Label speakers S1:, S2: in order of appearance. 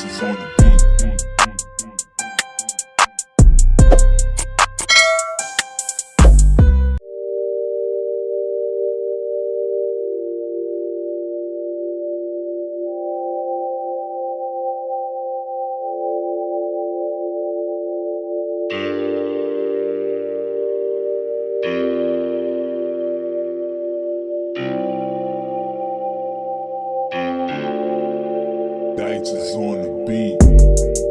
S1: Dices on the Dice is on the beat.